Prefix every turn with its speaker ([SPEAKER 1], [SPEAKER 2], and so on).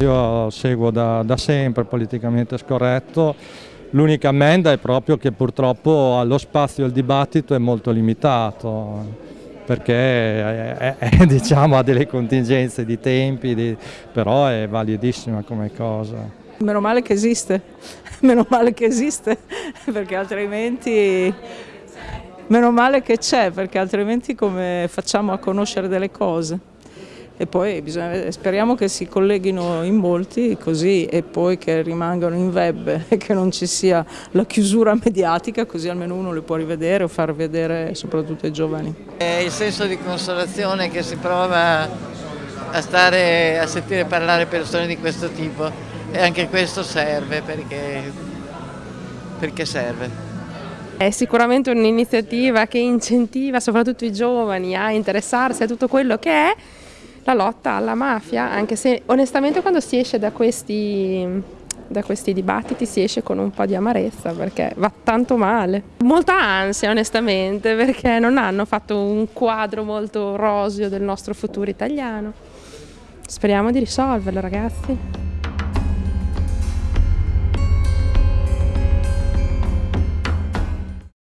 [SPEAKER 1] Io seguo da, da sempre politicamente scorretto, l'unica ammenda è proprio che purtroppo lo spazio al dibattito è molto limitato perché è, è, è, diciamo, ha delle contingenze di tempi, di, però è validissima come cosa.
[SPEAKER 2] Meno male che esiste, meno male che esiste, perché altrimenti meno male che c'è, perché altrimenti come facciamo a conoscere delle cose? E poi bisogna, speriamo che si colleghino in molti così e poi che rimangano in web e che non ci sia la chiusura mediatica così almeno uno le può rivedere o far vedere soprattutto ai giovani.
[SPEAKER 3] È il senso di consolazione che si prova a, stare, a sentire parlare persone di questo tipo e anche questo serve perché, perché serve.
[SPEAKER 4] È sicuramente un'iniziativa che incentiva soprattutto i giovani a interessarsi a tutto quello che è la lotta alla mafia, anche se onestamente quando si esce da questi, da questi dibattiti si esce con un po' di amarezza perché va tanto male. Molta ansia onestamente perché non hanno fatto un quadro molto roseo del nostro futuro italiano. Speriamo di risolverlo ragazzi.